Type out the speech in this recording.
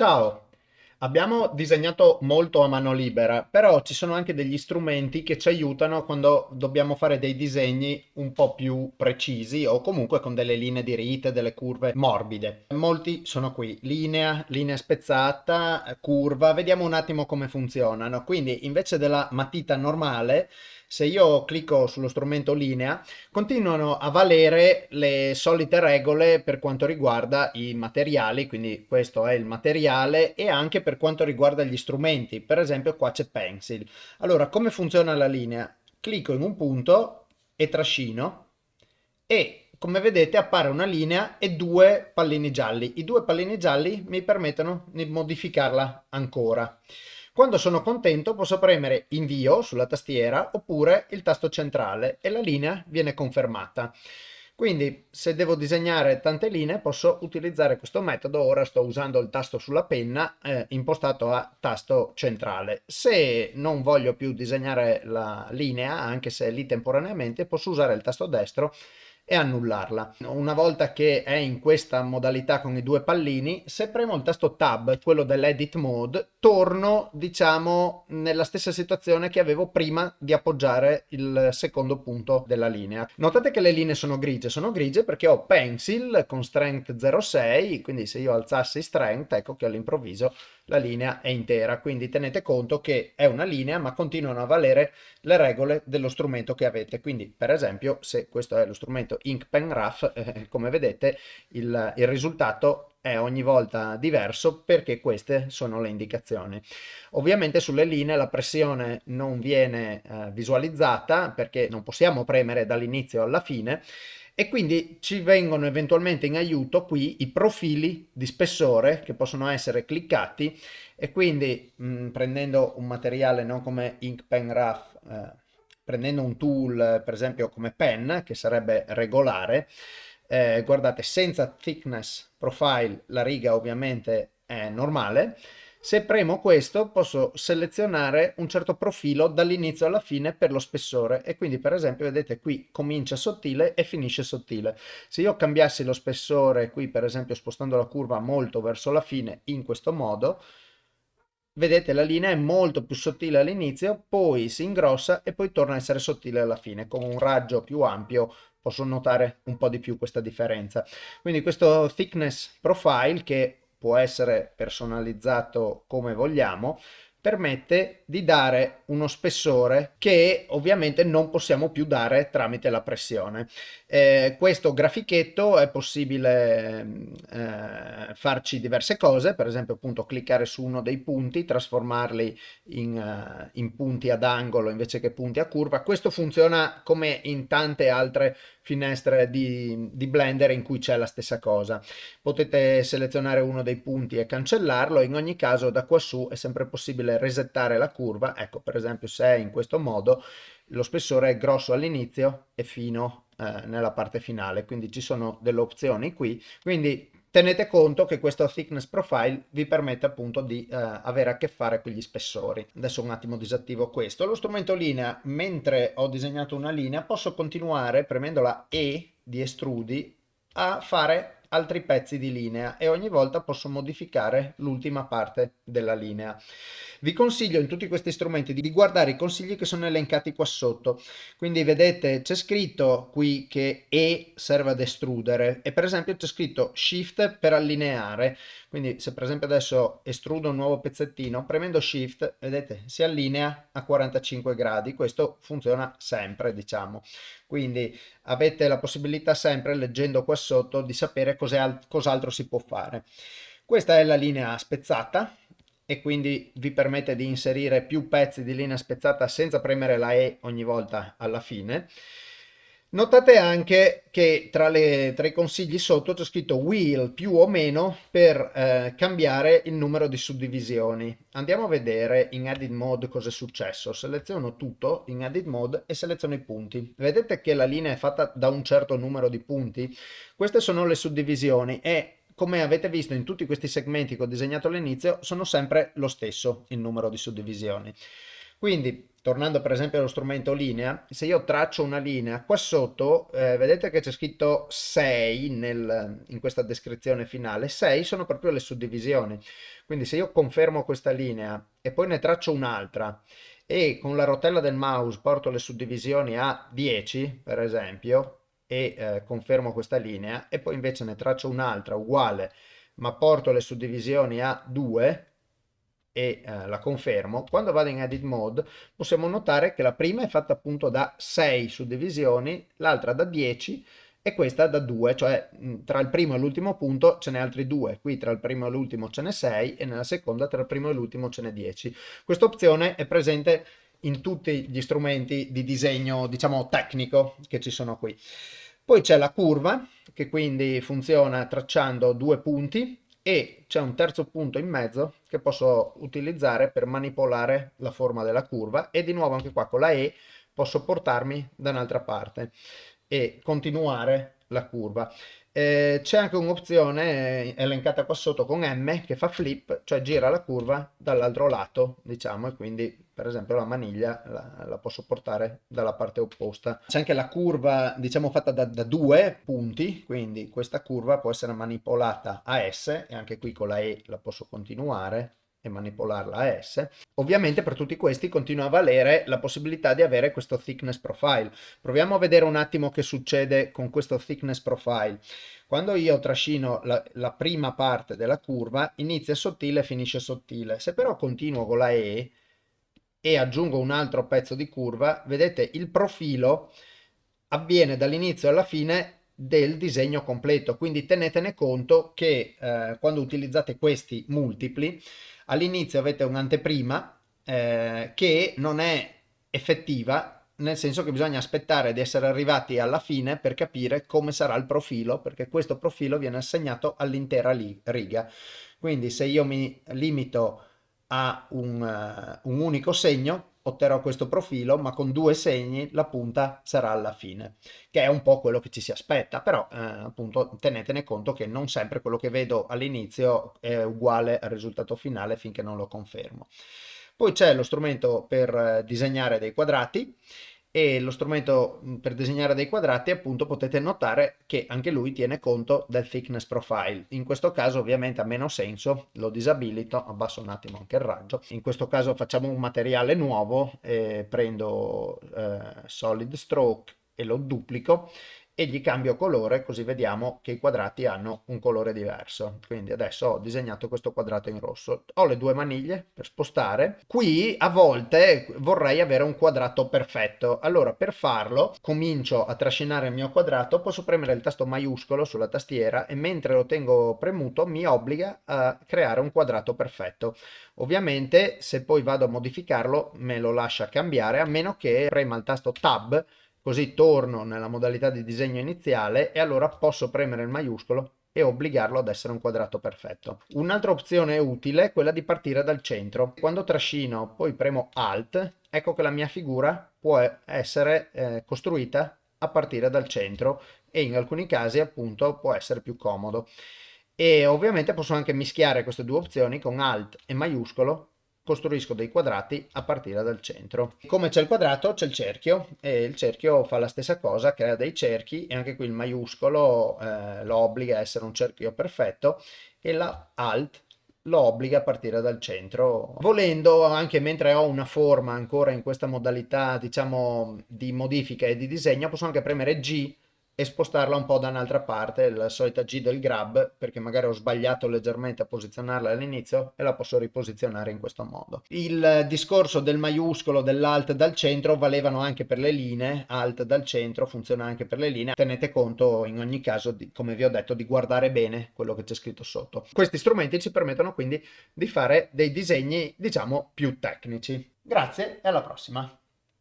Ciao! Abbiamo disegnato molto a mano libera, però ci sono anche degli strumenti che ci aiutano quando dobbiamo fare dei disegni un po' più precisi o comunque con delle linee diritte, delle curve morbide. Molti sono qui, linea, linea spezzata, curva, vediamo un attimo come funzionano. Quindi invece della matita normale se io clicco sullo strumento linea, continuano a valere le solite regole per quanto riguarda i materiali, quindi questo è il materiale, e anche per quanto riguarda gli strumenti. Per esempio qua c'è Pencil. Allora, come funziona la linea? Clicco in un punto e trascino e come vedete appare una linea e due pallini gialli. I due pallini gialli mi permettono di modificarla ancora. Quando sono contento posso premere invio sulla tastiera oppure il tasto centrale e la linea viene confermata. Quindi se devo disegnare tante linee posso utilizzare questo metodo, ora sto usando il tasto sulla penna eh, impostato a tasto centrale. Se non voglio più disegnare la linea, anche se lì temporaneamente, posso usare il tasto destro e annullarla. Una volta che è in questa modalità con i due pallini, se premo il tasto Tab, quello dell'Edit Mode, torno, diciamo, nella stessa situazione che avevo prima di appoggiare il secondo punto della linea. Notate che le linee sono grigie, sono grigie perché ho Pencil con Strength 0,6, quindi se io alzassi Strength, ecco che all'improvviso la linea è intera, quindi tenete conto che è una linea ma continuano a valere le regole dello strumento che avete, quindi per esempio se questo è lo strumento Ink Pen Rough, eh, come vedete il, il risultato è ogni volta diverso perché queste sono le indicazioni. Ovviamente sulle linee la pressione non viene eh, visualizzata perché non possiamo premere dall'inizio alla fine e quindi ci vengono eventualmente in aiuto qui i profili di spessore che possono essere cliccati e quindi mh, mm, prendendo un materiale non come Ink Pen Rough, eh, prendendo un tool per esempio come pen che sarebbe regolare, eh, guardate senza thickness profile la riga ovviamente è normale, se premo questo posso selezionare un certo profilo dall'inizio alla fine per lo spessore e quindi per esempio vedete qui comincia sottile e finisce sottile. Se io cambiassi lo spessore qui per esempio spostando la curva molto verso la fine in questo modo, vedete la linea è molto più sottile all'inizio, poi si ingrossa e poi torna a essere sottile alla fine. Con un raggio più ampio posso notare un po' di più questa differenza. Quindi questo thickness profile che può essere personalizzato come vogliamo, permette di dare uno spessore che ovviamente non possiamo più dare tramite la pressione. Eh, questo grafichetto è possibile eh, farci diverse cose, per esempio appunto cliccare su uno dei punti, trasformarli in, uh, in punti ad angolo invece che punti a curva. Questo funziona come in tante altre finestre di, di Blender in cui c'è la stessa cosa. Potete selezionare uno dei punti e cancellarlo, in ogni caso da quassù è sempre possibile resettare la curva, ecco per esempio se è in questo modo lo spessore è grosso all'inizio e fino eh, nella parte finale, quindi ci sono delle opzioni qui, quindi tenete conto che questo thickness profile vi permette appunto di eh, avere a che fare con gli spessori. Adesso un attimo disattivo questo. Lo strumento linea, mentre ho disegnato una linea, posso continuare premendo la E di estrudi a fare altri pezzi di linea e ogni volta posso modificare l'ultima parte della linea. Vi consiglio in tutti questi strumenti di guardare i consigli che sono elencati qua sotto. Quindi vedete c'è scritto qui che E serve ad estrudere e per esempio c'è scritto Shift per allineare. Quindi se per esempio adesso estrudo un nuovo pezzettino, premendo Shift, vedete, si allinea a 45 gradi. Questo funziona sempre, diciamo. Quindi avete la possibilità sempre, leggendo qua sotto, di sapere cos'altro si può fare. Questa è la linea spezzata e quindi vi permette di inserire più pezzi di linea spezzata senza premere la E ogni volta alla fine. Notate anche che tra, le, tra i consigli sotto c'è scritto wheel più o meno per eh, cambiare il numero di suddivisioni. Andiamo a vedere in edit mode cosa è successo. Seleziono tutto in edit mode e seleziono i punti. Vedete che la linea è fatta da un certo numero di punti? Queste sono le suddivisioni e come avete visto in tutti questi segmenti che ho disegnato all'inizio sono sempre lo stesso il numero di suddivisioni. Quindi tornando per esempio allo strumento linea, se io traccio una linea, qua sotto eh, vedete che c'è scritto 6 nel, in questa descrizione finale, 6 sono proprio le suddivisioni, quindi se io confermo questa linea e poi ne traccio un'altra e con la rotella del mouse porto le suddivisioni a 10 per esempio e eh, confermo questa linea e poi invece ne traccio un'altra uguale ma porto le suddivisioni a 2 e eh, la confermo, quando vado in edit mode possiamo notare che la prima è fatta appunto da 6 suddivisioni, l'altra da 10 e questa da 2, cioè tra il primo e l'ultimo punto ce n'è altri due, qui tra il primo e l'ultimo ce n'è 6 e nella seconda tra il primo e l'ultimo ce n'è 10. Questa opzione è presente in tutti gli strumenti di disegno, diciamo, tecnico che ci sono qui. Poi c'è la curva, che quindi funziona tracciando due punti, e c'è un terzo punto in mezzo che posso utilizzare per manipolare la forma della curva e di nuovo anche qua con la E posso portarmi da un'altra parte e continuare la curva. Eh, c'è anche un'opzione eh, elencata qua sotto con M che fa flip, cioè gira la curva dall'altro lato, diciamo, e quindi per esempio la maniglia la, la posso portare dalla parte opposta. C'è anche la curva, diciamo, fatta da, da, due punti, quindi questa curva può essere manipolata a S e anche qui con la E la posso continuare e manipolarla a S. Ovviamente per tutti questi continua a valere la possibilità di avere questo thickness profile. Proviamo a vedere un attimo che succede con questo thickness profile. Quando io trascino la, la prima parte della curva inizia sottile e finisce sottile. Se però continuo con la E e aggiungo un altro pezzo di curva, vedete il profilo avviene dall'inizio alla fine del disegno completo, quindi tenetene conto che eh, quando utilizzate questi multipli all'inizio avete un'anteprima eh, che non è effettiva nel senso che bisogna aspettare di essere arrivati alla fine per capire come sarà il profilo perché questo profilo viene assegnato all'intera riga. Quindi se io mi limito a un, uh, un unico segno otterrò questo profilo ma con due segni la punta sarà alla fine che è un po' quello che ci si aspetta però eh, appunto tenetene conto che non sempre quello che vedo all'inizio è uguale al risultato finale finché non lo confermo. Poi c'è lo strumento per eh, disegnare dei quadrati e lo strumento per disegnare dei quadrati appunto potete notare che anche lui tiene conto del thickness profile. In questo caso ovviamente ha meno senso lo disabilito abbasso un attimo anche il raggio. In questo caso facciamo un materiale nuovo eh, prendo eh, solid stroke e lo duplico e gli cambio colore così vediamo che i quadrati hanno un colore diverso. Quindi adesso ho disegnato questo quadrato in rosso. Ho le due maniglie per spostare. Qui a volte vorrei avere un quadrato perfetto. Allora per farlo comincio a trascinare il mio quadrato, posso premere il tasto maiuscolo sulla tastiera e mentre lo tengo premuto mi obbliga a creare un quadrato perfetto. Ovviamente se poi vado a modificarlo me lo lascia cambiare a meno che prema il tasto tab Così torno nella modalità di disegno iniziale e allora posso premere il maiuscolo e obbligarlo ad essere un quadrato perfetto. Un'altra opzione utile è quella di partire dal centro. Quando trascino poi premo Alt, ecco che la mia figura può essere eh, costruita a partire dal centro e in alcuni casi appunto può essere più comodo. E ovviamente posso anche mischiare queste due opzioni con Alt e maiuscolo costruisco dei quadrati a partire dal centro. Come c'è il quadrato c'è il cerchio e il cerchio fa la stessa cosa, crea dei cerchi e anche qui il maiuscolo eh, lo obbliga a essere un cerchio perfetto e la alt lo obbliga a partire dal centro. Volendo, anche mentre ho una forma ancora in questa modalità, diciamo, di modifica e di disegno, posso anche premere G e spostarla un po' da un'altra parte, la solita G del grab, perché magari ho sbagliato leggermente a posizionarla all'inizio e la posso riposizionare in questo modo. Il discorso del maiuscolo, dell'alt dal centro valevano anche per le linee, alt dal centro funziona anche per le linee, tenete conto in ogni caso, di, come vi ho detto, di guardare bene quello che c'è scritto sotto. Questi strumenti ci permettono quindi di fare dei disegni, diciamo, più tecnici. Grazie e alla prossima!